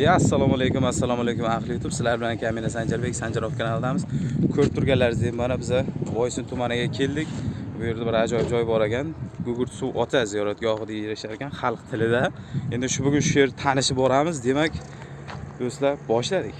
Ya assalomu alaykum, assalomu alaykum ahli YouTube. Sizlar bilan Kamina Sanjarbek Sanjarov kanalidamiz. Ko'rib turganlaringizdek, mana biz Boysun tumaniga keldik. Bu yerda bir ajoyib joy bor ekan. Gugurt suv ota ziyoratgohi deyilishar ekan xalq tilida. Endi shu bugun shu yer tanishib boramiz. Demak, do'stlar, boshladik.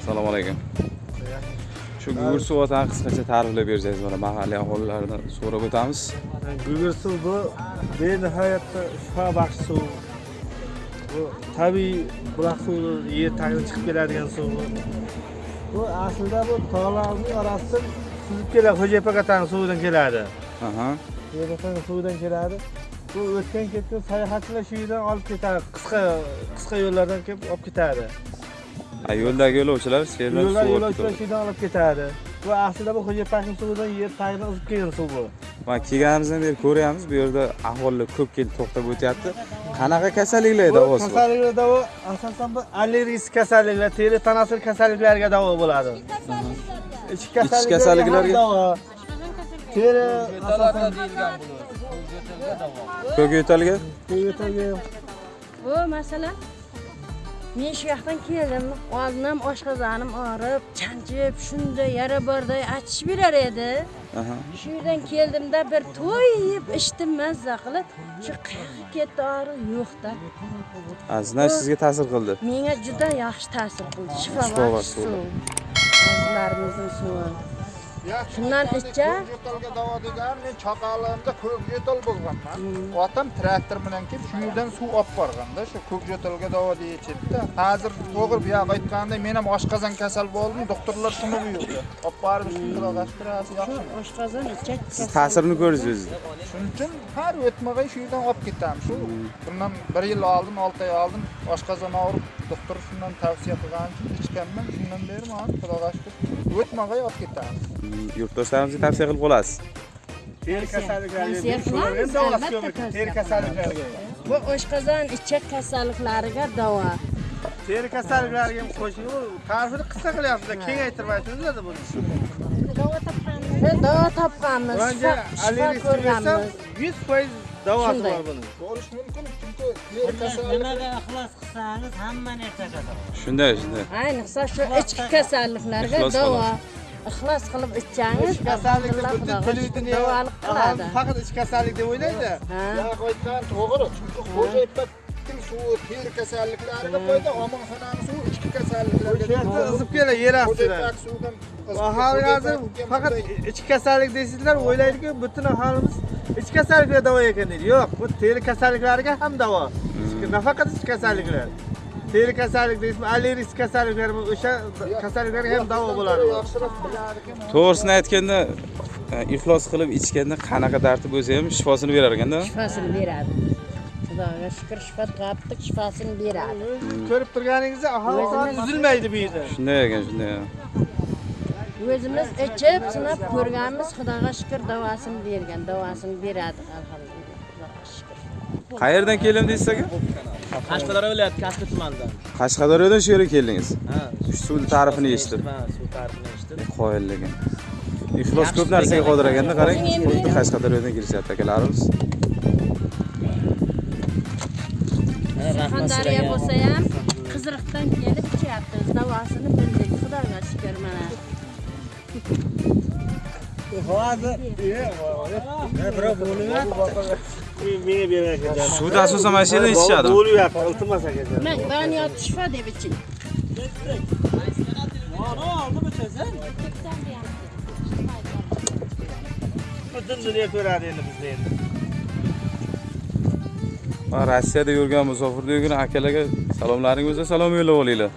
Assalomu alaykum. Shu gugurt suv otani qisqacha ta'riflab bersangiz, mana mahalliy aholilardan so'rab o'tamiz. Gugurt suv bu benihoyatda shifo baxsh suv. Bu tabiiy buloq suvi yer tagidan chiqib keladigan suv. Bu aslida bu tog'larning orasidan suzib keladi, Xo'jayev akatani suvidan keladi. Suvidan keladi. Bu o'tgan ketgan sayohatchilar shu yerdan olib ketadi. Qisqa qisqa yo'llardan kelib olib ketadi. Yo'ldagi yo'lovchilar shu yerdan suv olib yo'lovchilar ketadi. shu yerdan olib ketadi. Bu aslida bu Xo'jayev suvidan yer tagidan uzib kelgan suv bu. Mana kelganimizdan beri ko'ryapmiz, bu yerda aholi ko'p kelib to'xtab o'tyapti. Qanaqa kasalliklar davosi kasalliklar davo asosan bu allergik kasalliklar teri tanasul kasalliklariga davo bo'ladi ichki kasalliklarga davo teri asosan Ko'k yo'talga? teri bu masalan men shu yoqdan keldim. Oldin ham oshqozonim og'rib chanchib shunday yara borday achishib yurar edi. Aha. shu yerdan keldimda bir to'y yeb ichdim mazza qilib. Shu qayerga ketdi og'riq yo'qda значит sizga ta'sir qildi. menga juda yaxshi ta'sir qildi. Shifobaxsh shifobaxsh suv. o'zlarimizning suvi shundan ichsa yo'talga davo degan men chaqaligimda ko'k yo'tal bo'lganman. Otam traktor bilan kelib shu yerdan suv olib borganda shu ko'k yo'talga davo deyishibdi hozir to'g'ri bu yoqqa aytganda men ham oshqozon kasal bo'ldim doktorlar shuni buyurdi. Olib borib xudoga shu oshqozon ichak Siz ta'sirini ko'rdingiz o'zingiz. shuning uchun har o'tmag'ay shu yerdan olib ketamiz shu bundan bir yil oldin olti oy oldin oshqozon og'rib doktor shundan tavsiya qilgani uchun ichganman shundan beri man xudoga shukur o'tmag'ay olib ketamiz Yurtdoshlarimizga tavsiya qilib qolasiz. teri kasalliklariga qilamiz, albatta teri kasalliklariga? bu oshqozon ichak kasalliklariga davo. Teri kasalliklariga ham qo'shib tarifini qisqa qilyapsizlar kengaytirib aytdingizlar buni. Davo topganmiz. Bence shifo shifo ko'rganmiz. yuz foiz davosi Shunday. bor buni ko'rish mumkin chunki nimaga ixlos qilsangiz hammani ertakadi Shunday, shunday. ayniqsa shu ichki kasalliklarga davo ixlos qilib ichsangiz kasallikni butun davolik qiladi faqat ichki kasallik deb o'ylaydi. Yo'q aytgan to'g'ri. Chunki xo'ja ipakning suvi teri kasalliklariga qo'ydi, omonxonaning suvi ichki o'sha kasalliklarga. yerda izib keladi yer suvidan aholi hozir faqat ichki kasallik deysizlar o'ylaydiki butun aholimiz ichki kasalliklar davo ekan deydi. Yo'q bu teri kasalliklariga ham davo. Ichki- nafaqat ichki kasalliklar. Teri kasallik deysizmi allergik kasalliklar o'sha kasalliklarga ham davo bo'ladi. To'g'risini aytganda, e, iflos qilib ichganda qanaqa dardi bo'lsa ham shifosini berar ekanda. shifosini beradi. Xudoga shukur shifo topdik shifosini beradi. Ko'rib turganingizda aholi soni uzilmaydi bu yerda. Shunday ekan, shunday. O'zimiz ichib sinab ko'rganmiz xudoga shukur davosini bergan davosini beradi alhamdulillah xudoga shukur Qayerdan keldim deysiz aka? qashqadaryo viloyati kasbi tumanidan Qashqadaryodan shu yerga keldingiz. ha Shu suvni ta'rifini eshitib. ha suv tarifini eshitdim Qoyilligin. Iflos ko'p narsaga qodir ekanda, qarang. Xuddi Qashqadaryodan kelishyapti akalarimiz. surxondaryo bo'lsa ham qiziriqdan kelib ichyapmiz davosini bildik xudoga shukur mana Suvni asosan mana shu yerdan ichishadi. bo'lyapti iltimos akajon man baniyot shifo deb iching butun dunyo ko'radi endi bizni endi Man Rossiyada yurgan yurgan akalarga salomlaring bo'lsa salom yo'llab olinglar.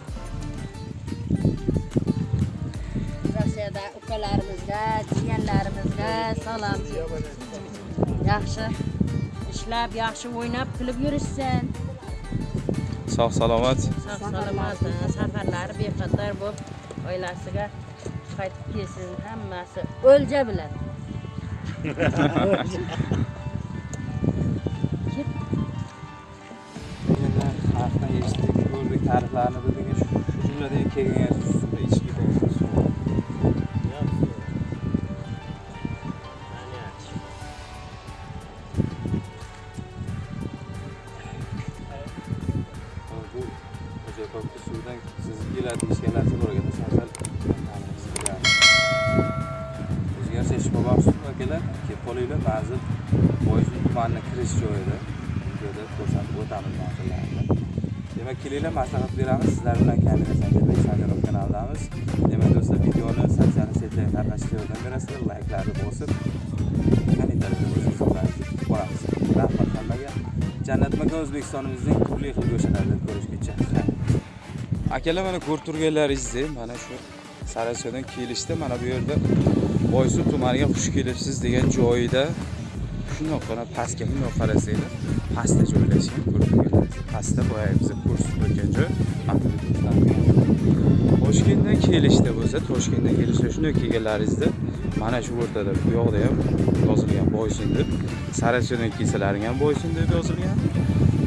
Ha salom yaxshi ishlab yaxshi o'ynab kulib yurishsin. Sog' salomat. Sog' salomat safarlari bexatar bo'lib oilasiga qaytib kelsin. Hammasi o'lja bilan. Ta'riflarini bildik shu shu jumladan kelgan akalar kelib qolinglar. Manzil boysun tumanini kirish joyida videoda ko'rsatib o'tamiz manzillarni demak kelinglar maslahat beramiz. Sizlar bilan kamera sanjarbek sanjarov kanalidamiz demak do'stlar videoni sotsial setlarga tarqatishga yordam berasizlar layklarni bosib kommentariyada o'zingizni boramiz rahmat hammaga. Jannat makon o'zbekistonimizning turli xil go'shalarni ko'rishguncha akalar mana ko'rib turganlaringizdek mana shu sarasodan kelishdi. Mana bu yerda boysun tumaniga xush kelibsiz degan joyida shundoqqina pastga bundoq qarasanglar pastda joylashgan pastda boyagi biza kurs o'tgan joy. Toshkentdan kelishda bo'lsa toshkentdan kelishda shunday kelganlaringizda mana shu o'rtada bu yoqda ham yozilgan boysun deb sarasodan kelsalaring ham boysun deb yozilgan.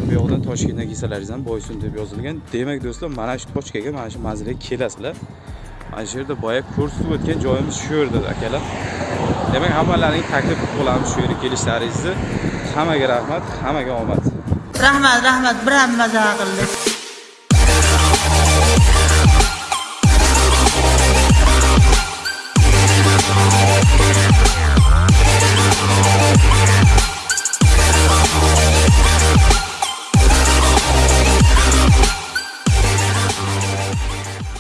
Bu yoqdan toshkentdan kelsalaringiz ham boysun deb yozilgan. Demak do'stlar mana shu tochkaga mana shu manzilga kelasizlar. Mana shu yerda boya ko'rsatib o'tgan joyimiz shu yerda akalar. Demak hammalaring taklif qilamiz shu yerga kelishlaringizni. Hammaga rahmat hammaga omad. Rahmat rahmat. Bir ham maza qildik